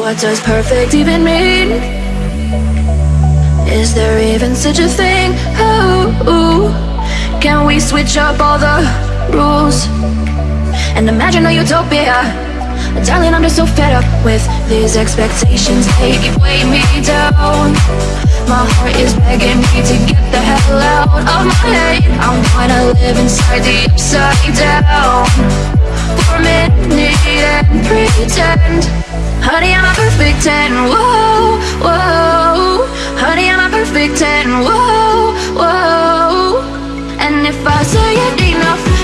What does perfect even mean? Is there even such a thing? Oh, can we switch up all the rules and imagine a utopia? Darling, I'm just so fed up with these expectations. They keep weighing me down. My heart is begging me to get the hell out of my head. I'm gonna live inside the upside down for a minute and pretend. Honey, I'm a perfect 10. Whoa, whoa. Honey, I'm a perfect 10. Whoa, whoa. And if I say it enough,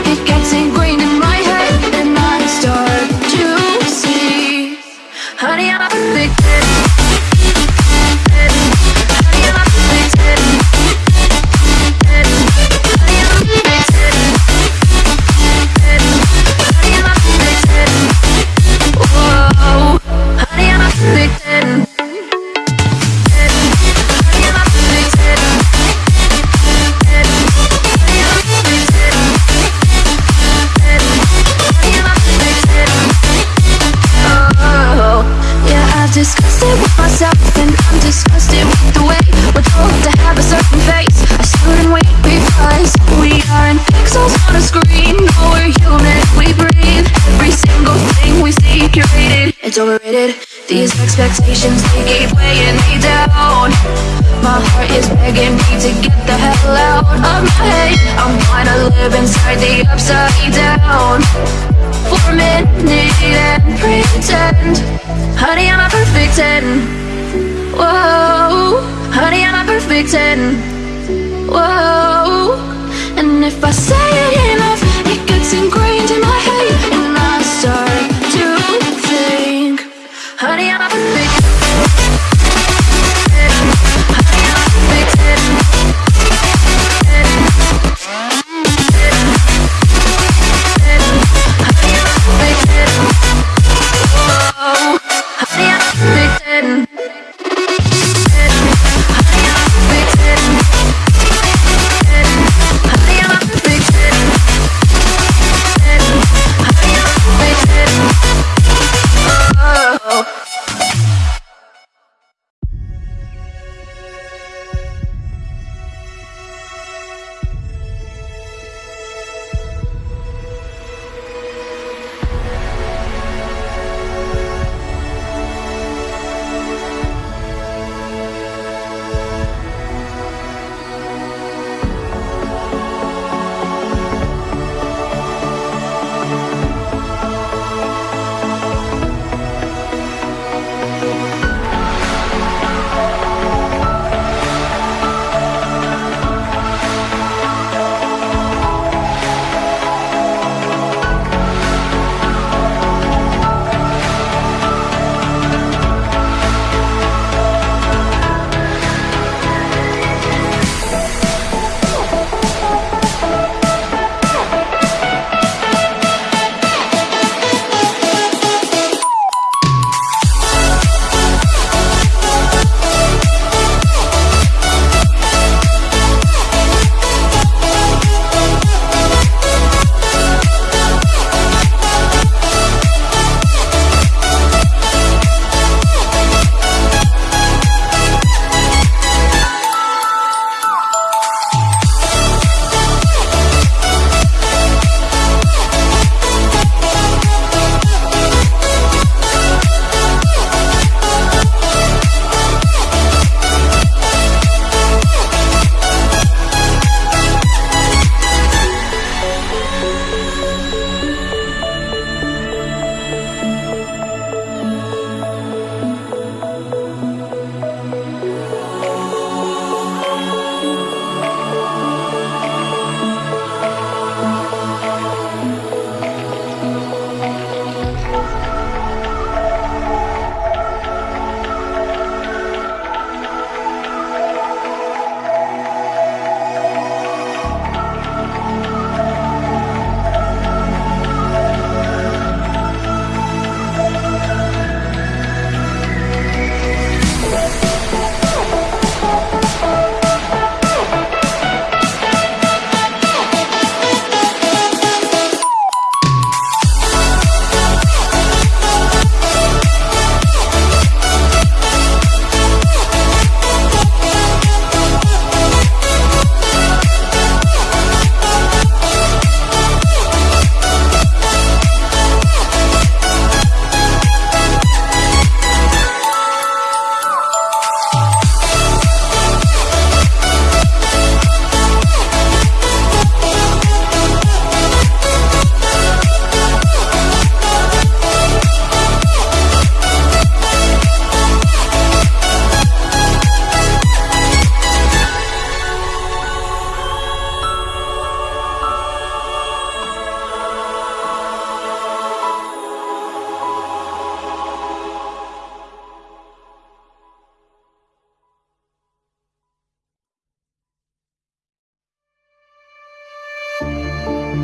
It's overrated These expectations, they keep weighing me down. My heart is begging me to get the hell out of my head. I'm gonna live inside the upside down. For a minute and pretend. Honey, I'm a perfect 10 Whoa. Honey, I'm a perfect 10 Whoa. And if I say it enough money, I'm a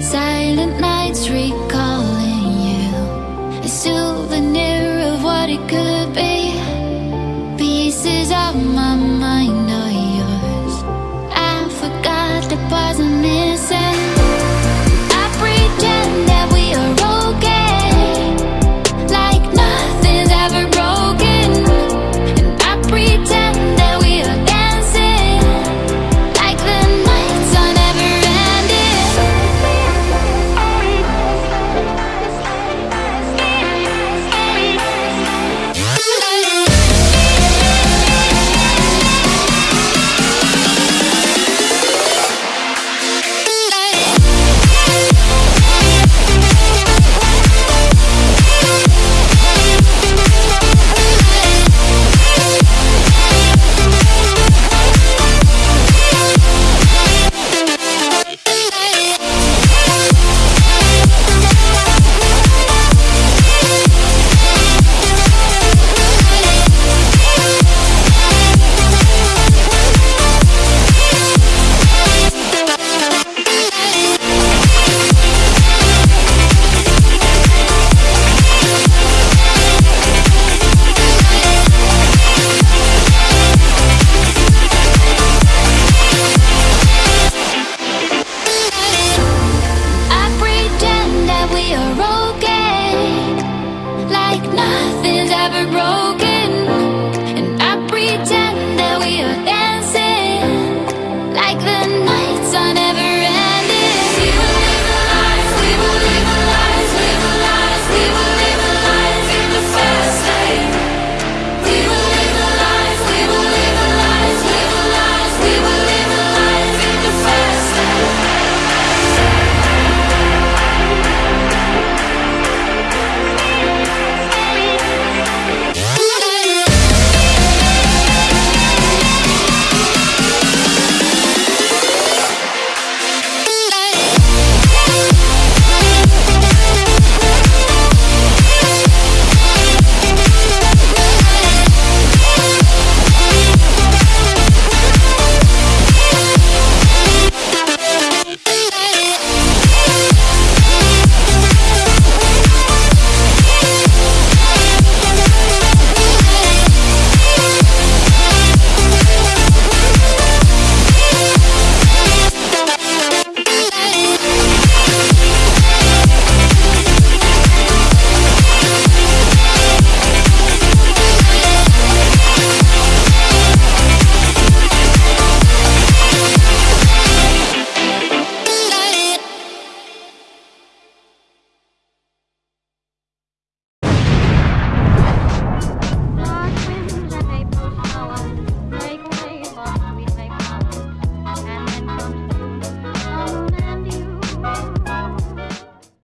Silent nights recall